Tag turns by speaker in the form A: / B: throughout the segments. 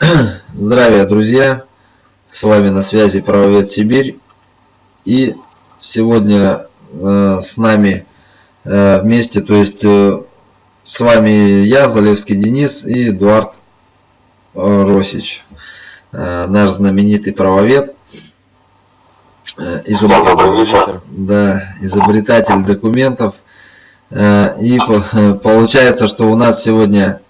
A: Здравия, друзья! С вами на связи Правовед Сибирь. И сегодня э, с нами э, вместе, то есть э, с вами я, Залевский Денис и Эдуард э, Росич, э, наш знаменитый правовед. Э, изобретатель, да, изобретатель документов. И получается, что у нас сегодня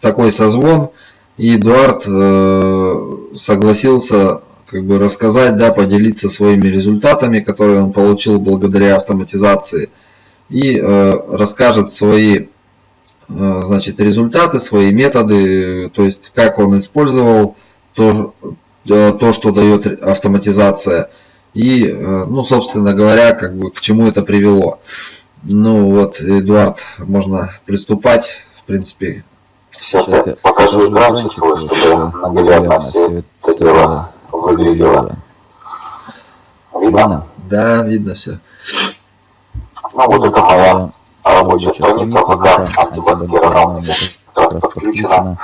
A: такой созвон – и Эдуард э, согласился как бы рассказать, да, поделиться своими результатами, которые он получил благодаря автоматизации, и э, расскажет свои э, значит, результаты, свои методы, то есть как он использовал то, то что дает автоматизация, и, ну, собственно говоря, как бы к чему это привело. Ну вот, Эдуард, можно приступать, в принципе,
B: Сейчас я покажу экранчик, чтобы наглядно все это выглядело.
A: Видно? Да, видно все.
B: Ну вот это моя рабочая страница, ВК как раз подключена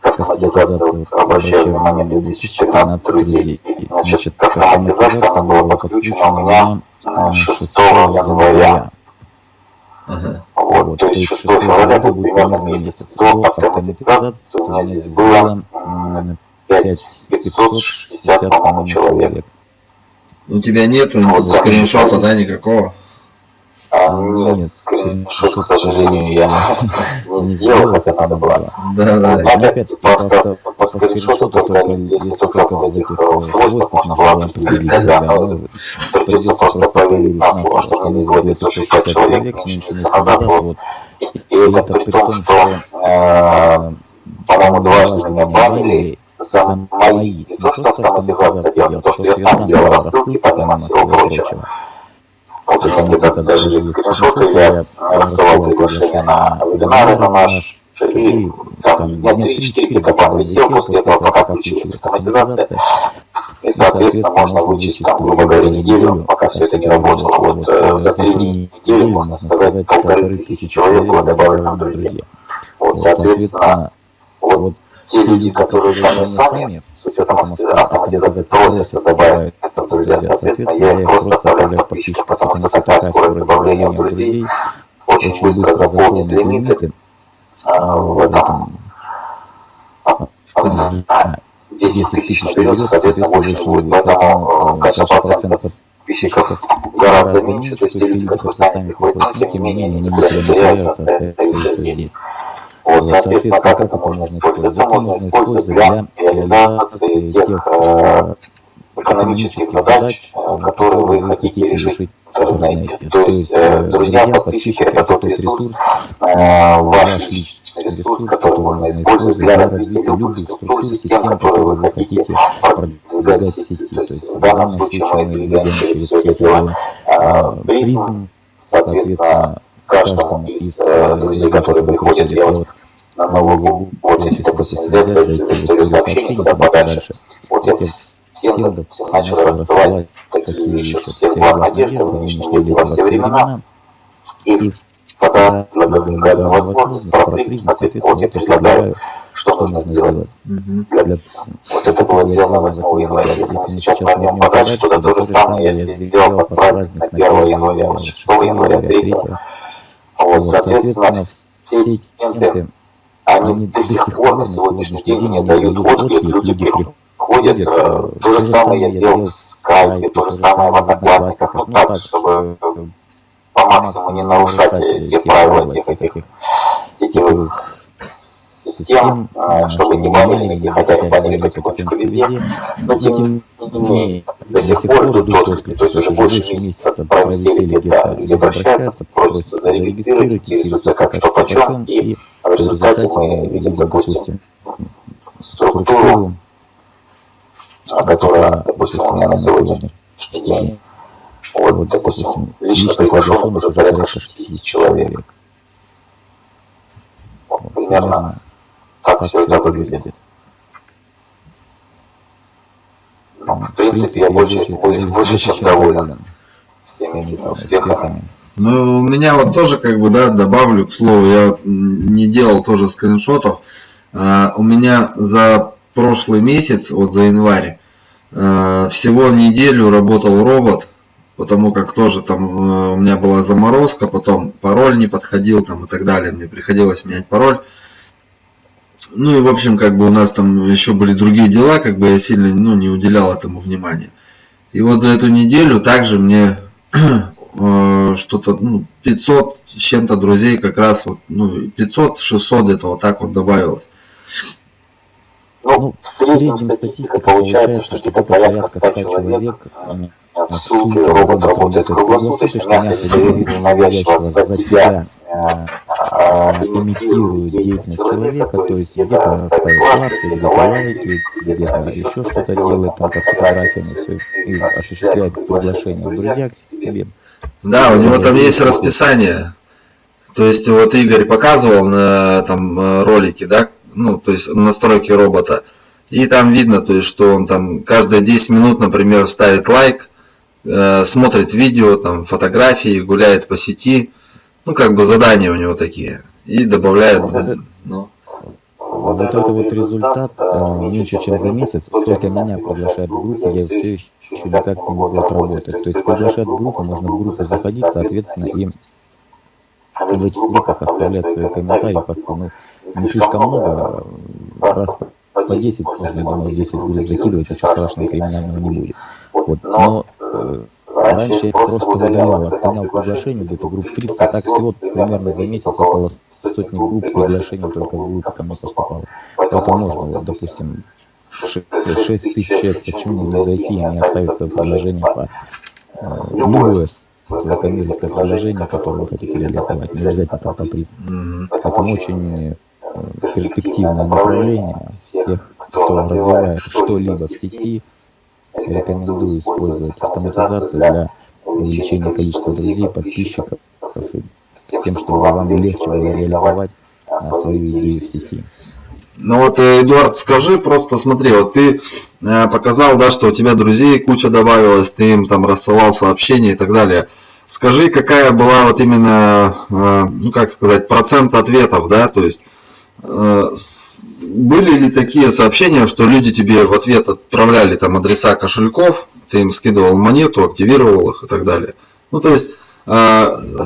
B: к автоматизации, обращаю внимание, 2014 друзей. Значит, автоматизация была подключена у меня 6 января. Ага. Вот, вот, то есть 6 февраля был примерно месяц до автоматизации, у меня здесь было 5560, по-моему, человек.
A: У тебя нет вот, скриншота, да, никакого?
B: А, нет, нет скриншот, к сожалению, я не сделал, хотя надо было.
A: Да, да.
B: Опять по, по, скриншоту только если только вот этих свойств можно было определить, да, но придется просто проверить на фото, что не сделали 160 человек меньше назад, вот. И это при том, что, по-моему, дважды меня банили за мои, не то, что автоматизация делала, то, что я сам делал рассылки, поднимал всего прочего. Вот если где-то даже есть скриншоты, я рассылал приглашение на вебинары на наш, и там дня 3-4 где-то там висел после этого, пока включилась автоматизация. И, соответственно, можно вычесть, там, грубо говоря, неделю, пока все это не работало. Вот э, за три недели, можно сказать, полторы тысячи человек было добавлено в друзья. Вот, соответственно, вот те люди, которые сами сами, с учетом автоматизации просятся добавить друзья, соответственно, я их просто оставляю в подписчиках, потому что такая скорость добавления друзей очень быстро заполнит лимиты в этом 10 тысяч наберется, соответственно, больше будет. Поэтому, конечно, процент подписчиков гораздо меньше, то есть люди, которые сами приходят, тем не менее, они быстро набираются, это здесь. Вот, соответственно, как это можно использовать? Это можно использовать для реализации тех э, экономических задач, э, которые вы хотите решить. в интернете. То есть, э, друзья, подписчики, это тот ресурс, ваш личный ресурс, который можно использовать для развития любых структур, систем, которые вы хотите продвигать в сети. То есть, в данном случае мы двигаем через сеть призм, соответственно, каждому из э, друзей, которые приходят делать на Новый год, если, допустим, взять, зайти в историю сообщений, туда подальше, вот я всем начал рассылать такие еще все благ надежды в нынешние во все времена, и пока предлагаю возможность протрить, соответственно, вот я предлагаю, что нужно сделать. Для... Вот это было сделано 8 января. Если мы сейчас пойдем подальше, туда то же самое я сделал под праздник на 1 января, 6 января, 3 вот, соответственно, все эти они до сих пор на сегодняшний день не дают отклик, люди приходят. Э, то же самое я сделал в скайпе, то же самое в одноклассниках, ну так, чтобы по максимуму не нарушать те правила тех этих сетевых систем, чтобы не банили, не хотя бы банили потихонечку везде, но тем не менее до сих пор идут отклики, то есть уже больше месяца провисели где-то, люди обращаются, просятся зарегистрировать, интересуются как что почем, и в результате мы видим, допустим, структуру, которая, допустим, у меня на сегодняшний день, вот, допустим, лично приглашен уже порядка 60 человек. Примерно как, все это выглядит. Ну, в принципе, я больше, больше, больше чем доволен всеми успехами.
A: Ну, у меня вот тоже, как бы, да, добавлю к слову, я не делал тоже скриншотов. А, у меня за прошлый месяц, вот за январь, а, всего неделю работал робот, потому как тоже там э, у меня была заморозка, потом пароль не подходил там и так далее, мне приходилось менять пароль. Ну и в общем, как бы у нас там еще были другие дела, как бы я сильно ну, не уделял этому внимания. И вот за эту неделю также мне э, что-то ну, 500 с чем-то друзей как раз вот ну 500-600 где-то вот так вот добавилось.
B: Ну, ну в среднем статистика получается, что где-то порядка 100 человек в ссылке робот работает круглосуточно, мягко навязчиво за тебя имитирует деятельность человека, то есть где-то ставит лайки, где-то лайки, где-то еще что-то делает там под фотографиями, все, и осуществляет приглашение. в друзья к себе.
A: Да, у него там есть расписание. То есть вот Игорь показывал на там ролики, да, ну, то есть настройки робота. И там видно, то есть, что он там каждые 10 минут, например, ставит лайк, э, смотрит видео, там, фотографии, гуляет по сети. Ну, как бы задания у него такие. И добавляет, ну.
B: Вот это вот результат э, меньше, чем за месяц, столько меня приглашают в группу, я все еще никак не могу отработать. То есть приглашать в группу, можно в группу заходить, соответственно, и в этих группах оставлять свои комментарии, ну, не слишком много, раз по 10 можно, я думаю, 10 групп закидывать, ничего страшного криминального не будет. Вот. Но э, раньше я просто выдалял, отклонял приглашение, где-то групп 30, а так всего примерно за месяц около сотни групп приглашений только в группы ко мне поступало. Поэтому можно, вот, допустим, 6 тысяч человек, почему не зайти и не оставить свое предложение по э, любое коммерческое предложение, которое вы хотите реализовать, не обязательно по призм. Поэтому очень перспективное направление. Всех, кто развивает что-либо в сети, рекомендую использовать автоматизацию для увеличения количества друзей, подписчиков, с тем, чтобы вам легче было реализовать а, свою идею в сети.
A: Ну вот, э, Эдуард, скажи просто, смотри, вот ты э, показал, да, что у тебя друзей куча добавилось, ты им там рассылал сообщения и так далее. Скажи, какая была вот именно, э, ну как сказать, процент ответов, да, то есть были ли такие сообщения, что люди тебе в ответ отправляли там адреса кошельков, ты им скидывал монету, активировал их и так далее? Ну, то есть
B: а, я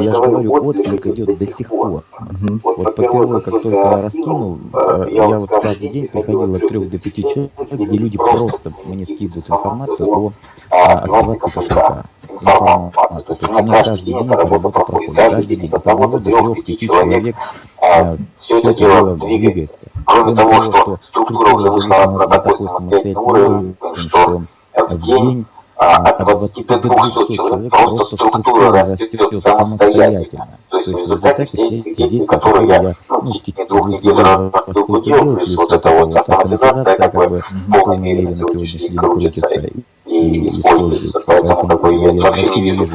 B: же говорю, отклик идет до сих пор. Угу. Вот по первой, как только я раскинул, э, я вот каждый день приходил от 3 до 5 человек, где люди просто мне скидывают информацию о активации кошелька. Информацию. То есть у меня каждый день эта работа проходит. Каждый день. От 1 до 3 человек э, все это дело двигается. Кроме того, что структура уже вышла на такой самостоятельный уровень, что в день а, от 20 до 200 человек просто структура растет самостоятельно. То есть в результате все эти действия, которые я ну, в течение двух недель рассылку делаю, плюс вот эта вот автоматизация как бы в полной мере на сегодняшний день крутится и используется. Поэтому как бы, я вообще не вижу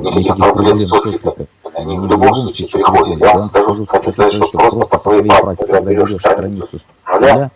B: никаких проблем с откликом. Они в любом случае приходят. Я вам скажу, хочу сказать, что просто по своей практике, когда берешь страницу с нуля,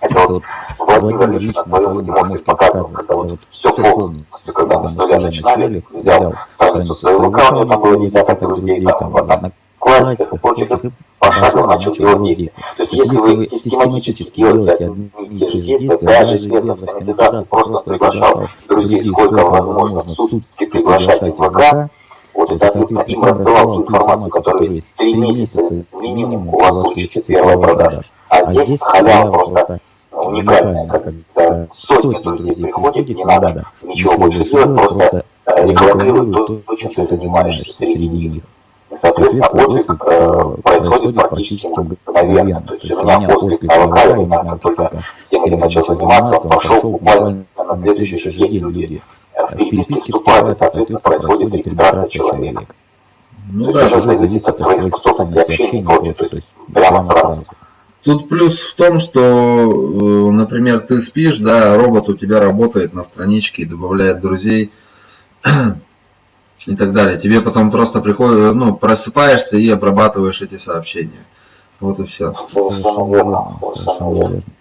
B: это вот Владимир лично на своем может показывать, когда вот все полностью, когда мы с нуля начинали, взял страницу своего ВК, у него там было десяток друзей, там в прочих, и пошагово начал делать действия. То есть если вы систематически делаете одни те же действия, даже без автоматизации, просто приглашал друзей, сколько возможно в сутки. приглашать ВК, вот, и, соответственно, им рассылал ту информацию, которая есть три месяца минимум, у вас случится первая продажа. А здесь халява просто уникальная, когда сотни друзей приходят, не надо ничего больше делать, просто рекламируют то, чем ты занимаешься среди них. Соответственно, отклик э, происходит практически мгновенно. То есть у меня отклик на ВК, я знаю, как только всем этим начал заниматься, он пошел буквально на следующий же день люди в переписке вступают, и, соответственно, происходит регистрация человека. Ну да, это уже зависит от твоей способности общения и прочее, то есть прямо сразу.
A: Тут плюс в том, что, э, например, ты спишь, да, робот у тебя работает на страничке и добавляет друзей и так далее. Тебе потом просто приходит, ну, просыпаешься и обрабатываешь эти сообщения. Вот и все.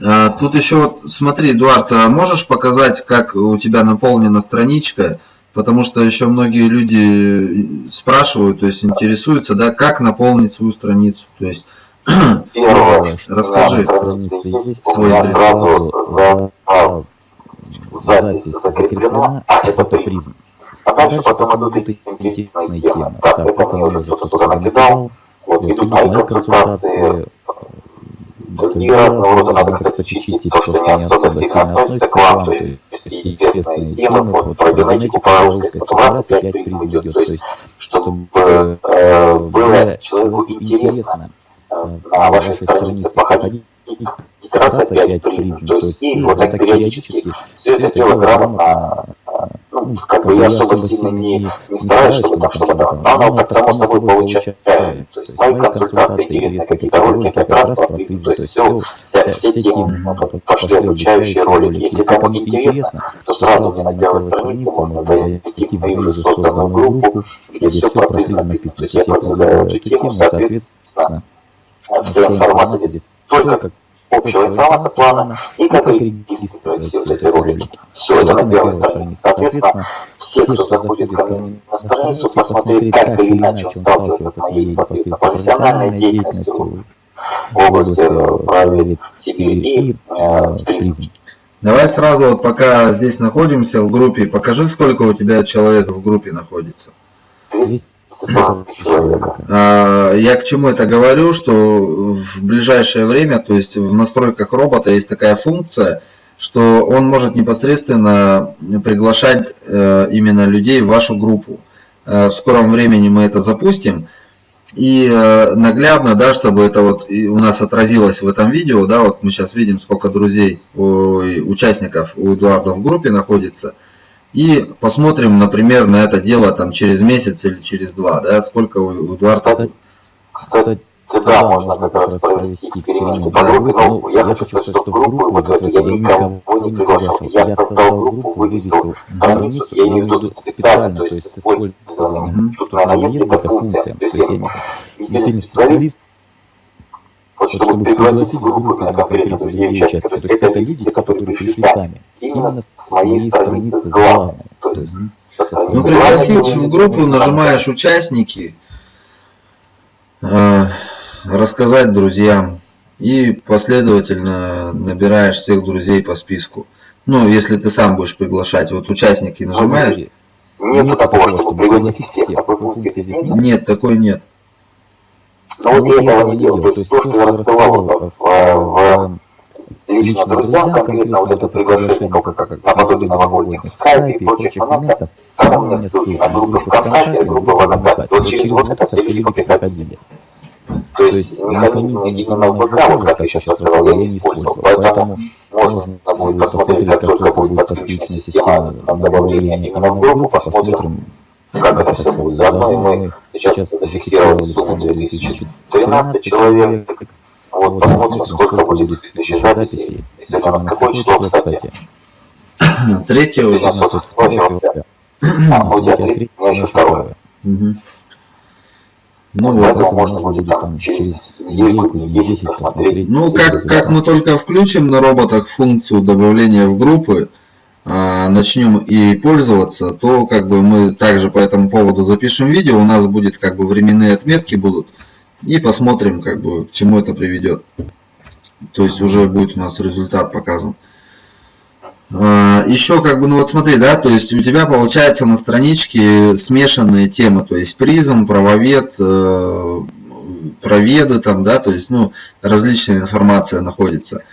A: А, тут еще вот, смотри, Эдуард, а можешь показать, как у тебя наполнена страничка? Потому что еще многие люди спрашивают, то есть интересуются, да, как наполнить свою страницу. То есть Первое, расскажи свой
B: сразу за, запись закреплена, а это призм. А дальше потом идут интересные темы. Так, это мы уже кто-то накидал. Вот идут консультации, другие разного рода, надо, кстати, чистить то, что не особо сильно относится к вам, то есть известные темы, вот про генетику, про русскость, потом раз опять призм идет, то есть чтобы э, было человеку интересно на вашей странице походить раз опять призм, то есть и вот так периодически все это дело грамотно ну, как бы я особо сильно не, не стараюсь, чтобы что-то давать, но оно так само собой получается. Мои консультации интересны, какие-то ролики, как раз про призм, то есть все, вся, все темы, пошли обучающие ролики. Если кому интересно, то сразу на первой странице можно зайти в мою созданную группу, где все про призм написано. То есть я продвигаю эту тему, соответственно, вся информация здесь только общего информация плана. и как регистрировать все вот эти ролики. Все это на первой странице. Соответственно, все, кто заходит ко мне на страницу, посмотреть, как или иначе. он сталкивается с моей непосредственно профессиональной деятельностью. В области э, проверить Сибирь и э, с призм.
A: Давай сразу, вот пока здесь находимся в группе, покажи, сколько у тебя человек в группе находится. 200 я к чему это говорю, что в ближайшее время, то есть в настройках робота есть такая функция, что он может непосредственно приглашать э, именно людей в вашу группу. Э, в скором времени мы это запустим. И э, наглядно, да, чтобы это вот у нас отразилось в этом видео, да, вот мы сейчас видим, сколько друзей, участников у Эдуарда в группе находится – и посмотрим, например, на это дело там через месяц или через два, да, сколько у Эдуарда...
B: Кстати, да, можно как раз провести эксперимент по группе, но я хочу сказать, что в группу вот эту я никого не приглашал. Я создал группу, вывесил страницу, я имею в виду специально, то есть с использованием штучного интеллекта функция. То есть я не специалист, вот чтобы пригласить в группу на конкретно друзей участников. То есть это люди, которые пришли сами. Именно с моей страницы главной.
A: Ну, пригласить в группу нажимаешь участники, э, рассказать друзьям и последовательно набираешь всех друзей по списку. Ну, если ты сам будешь приглашать, вот участники нажимаешь.
B: Нет такого, чтобы пригласить всех.
A: Нет, такой нет.
B: Но вот я этого не делал. То есть то, что я рассылал в, в лично друзьям, конкретно вот это приглашение, как, как наподобие новогодних скайпе и прочих моментов, там у меня ссылка, группа ВКонтакте, группа в Одноклассники. Вот через вот это все люди приходили. То есть механизм в ВК, вот как я сейчас рассказал, я не использовал. Поэтому можно будет посмотреть, как только будет подключена система добавления именно в группу, посмотрим, как это все будет. Заодно и мы сейчас зафиксировали сумму 2013 человек. Вот посмотрим, сколько будет следующей записи. Если у нас какое число, кстати?
A: Третье уже.
B: А, у тебя три, у меня еще второе.
A: Ну вот,
B: это можно будет там через недельку или 10 посмотреть.
A: Ну, как, как мы только включим на роботах функцию добавления в группы, начнем и пользоваться, то как бы мы также по этому поводу запишем видео, у нас будет как бы временные отметки будут, и посмотрим, как бы, к чему это приведет. То есть уже будет у нас результат показан. А, Еще как бы, ну вот смотри, да, то есть у тебя получается на страничке смешанные темы, то есть призм, правовед, э, проведы там, да, то есть, ну, различная информация находится.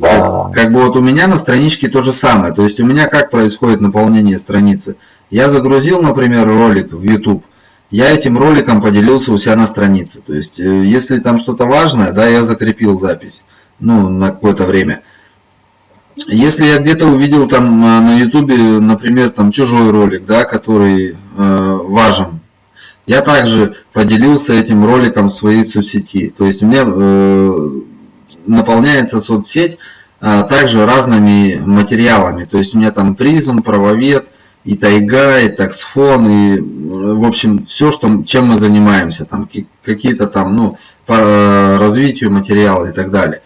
A: Как бы вот у меня на страничке то же самое. То есть у меня как происходит наполнение страницы. Я загрузил, например, ролик в YouTube. Я этим роликом поделился у себя на странице. То есть э, если там что-то важное, да, я закрепил запись. Ну, на какое-то время. Если я где-то увидел там на YouTube, например, там чужой ролик, да, который э, важен, я также поделился этим роликом в своей соцсети. То есть у меня э, наполняется соцсеть а, также разными материалами. То есть у меня там призм, правовед, и тайга, и таксфон, и в общем все, что, чем мы занимаемся, там какие-то там, ну, по развитию материала и так далее.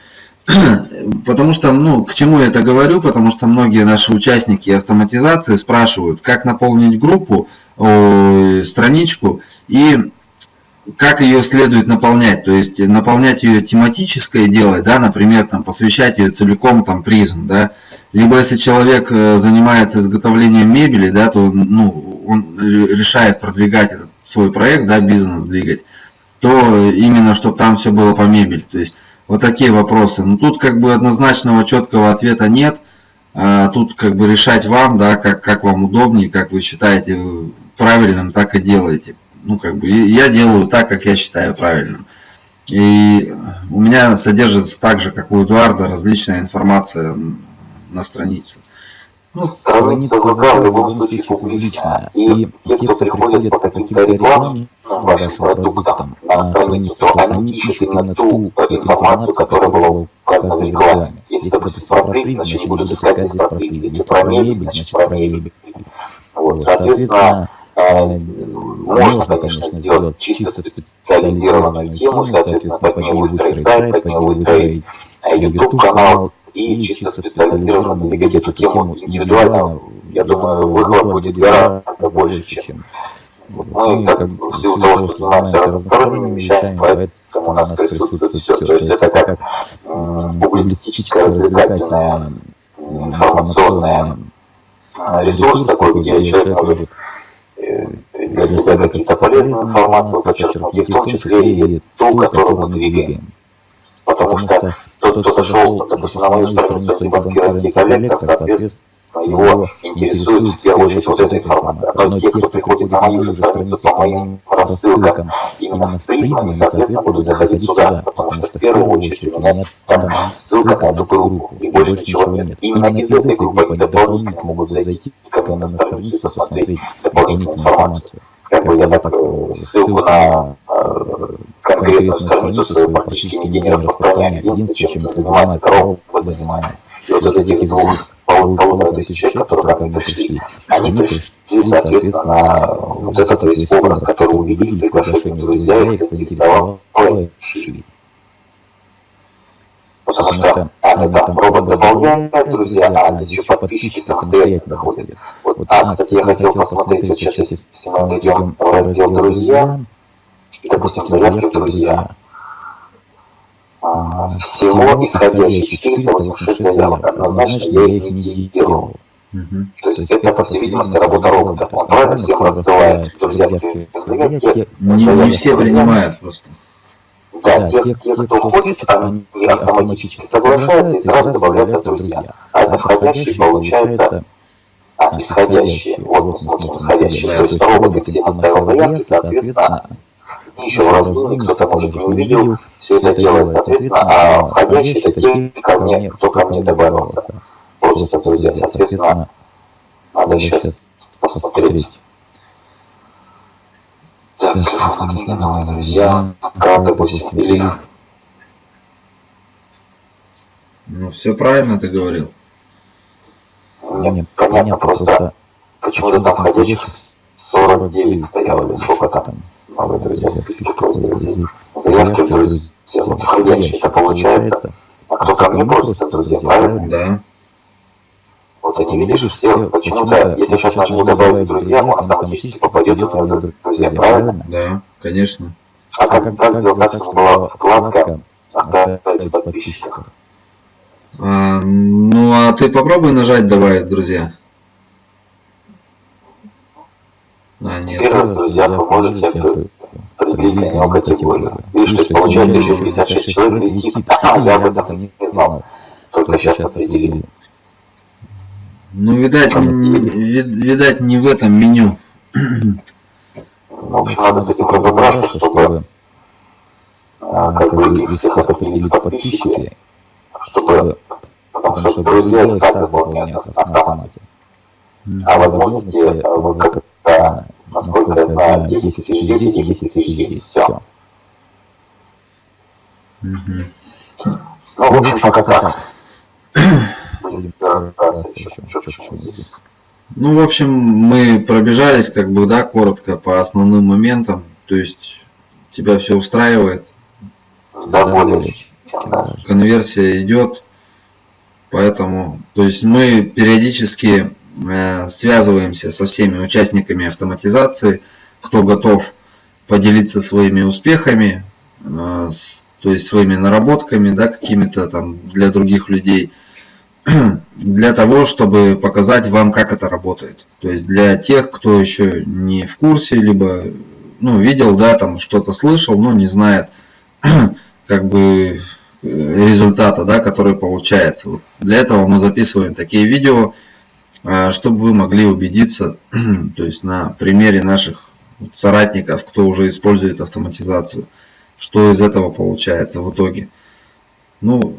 A: Потому что, ну, к чему я это говорю? Потому что многие наши участники автоматизации спрашивают, как наполнить группу, страничку, и как ее следует наполнять, то есть наполнять ее тематическое дело, да, например, там, посвящать ее целиком там, призм, да, либо если человек э, занимается изготовлением мебели, да, то ну, он решает продвигать этот свой проект, да, бизнес двигать, то именно, чтобы там все было по мебели. То есть вот такие вопросы. Но тут как бы однозначного четкого ответа нет. А тут как бы решать вам, да, как, как вам удобнее, как вы считаете правильным, так и делаете. Ну, как бы я делаю так, как я считаю правильным. И у меня содержится так же, как у Эдуарда, различная информация на странице.
C: Ну, страница ВК в любом случае публичная. И те, кто приходит по каким-то рекламным вашим продуктам на страницу, то они ищут именно ту информацию, которая была указана в рекламе. Если, допустим, про призм, значит, они будут искать здесь про призм. Если про мебель, значит, про мебель. Вот, соответственно, можно, конечно, сделать чисто специализированную тему, соответственно, под нее выстроить сайт, под нее выстроить YouTube-канал, и чисто специализированно двигать эту тему индивидуально, я думаю, выхлоп будет гораздо больше, чем мы, как бы, в силу того, что занимаемся разносторонними вещами, поэтому у нас присутствует все. То есть это как публицистическая, развлекательная, информационная ресурс такой, где человек может себя какие-то полезные информации подчеркнуть, и в том числе и ту, которую мы двигаем. Потому что тот, кто зашел, допустим, на мою страницу дебанкировать коллектор, соответственно, его интересует в первую очередь вот эта информация. Но те, кто приходит на мою же страницу по моим рассылкам именно в призме, соответственно, будут заходить сюда, потому что в первую очередь у меня там ссылка на эту группу, и больше ничего нет. Именно из этой группы они дополнительно могут зайти ко мне на страницу и посмотреть дополнительную информацию. Как бы я так ссылку на конкретную страницу свою практически нигде не распространяю. Единственное, чем занимается корова, занимается. И вот из этих двух полутора тысяч человек, которые ко мне пришли, они пришли, соответственно, вот этот весь образ, который увидели, приглашение друзья, их заинтересовал. Потому что они там робот дополняет, друзья, а еще подписчики самостоятельно ходят. Вот, а, кстати, я хотел посмотреть, вот сейчас, если мы идем в раздел «Друзья», и, допустим, заявки в друзья. А, всего исходящих 486 заявок. Однозначно я их не делал. Угу. То есть это, по всей видимости, работа робота. Он правильно всем рассылает друзья заявки.
A: Не, не все принимают просто.
C: Да, да те, те, те, кто хочет, они автоматически соглашаются и сразу добавляются в друзья. А это входящие получается а, исходящие. Вот смотрим исходящие. То есть робот всем оставил заявки, соответственно, еще раз кто-то, может, не увидел, все это делает, соответственно, а входящие это те ко мне, кто ко мне добавился. Просто, друзья, соответственно, надо сейчас посмотреть. Так, телефонная книга, новые друзья, как, допустим, или...
A: Ну, все правильно ты говорил.
C: Нет, понятно, просто почему-то там входящих 49 стояло, сколько там новые друзья, списки друзей, заявки друзья, вот входящие, это получается, а кто ко мне просится, друзья, правильно?
A: Да.
C: Вот эти, видишь, все, почему-то, если сейчас нажму добавить друзья, он автоматически попадет в мои друзья, правильно?
A: Да, конечно.
C: А как, как, как сделать так, чтобы была вкладка «Оставить подписчиков»?
A: А, ну, а ты попробуй нажать «Добавить друзья».
C: А, нет. Первых друзьях вы можете определить для него категорию. Видишь, то получается еще 56 человек висит. А, я об этом не знал. Только сейчас определили.
A: Ну, видать, не, видать, не в этом меню.
C: Ну, в общем, надо с этим разобраться, чтобы а, как бы их всех определить подписчики, чтобы, потому что друзья и так заполняются на автомате. А возможности, как это, насколько я знаю, 10 тысяч 10 и 10 тысяч 10. Все. Угу. Ну, в общем, пока так.
A: Ну, в общем, мы пробежались, как бы, да, коротко по основным моментам. То есть, тебя все устраивает.
C: Да, более
A: Конверсия идет. Поэтому, то есть, мы периодически Э, связываемся со всеми участниками автоматизации, кто готов поделиться своими успехами, э, то есть своими наработками, да, какими-то там для других людей, для того, чтобы показать вам, как это работает. То есть для тех, кто еще не в курсе, либо ну, видел, да, там что-то слышал, но не знает, как бы результата, да, который получается. Вот для этого мы записываем такие видео, а, чтобы вы могли убедиться, то есть на примере наших соратников, кто уже использует автоматизацию, что из этого получается в итоге. Ну,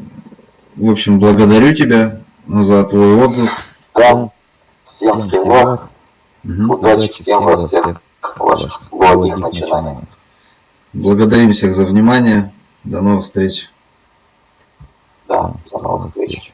A: в общем, благодарю тебя за твой отзыв.
D: Да. Всем
C: всего.
D: Удачи всем во всех ваших благих
C: начинаниях.
A: Благодарим всех за внимание. До новых встреч.
D: Да, до новых встреч.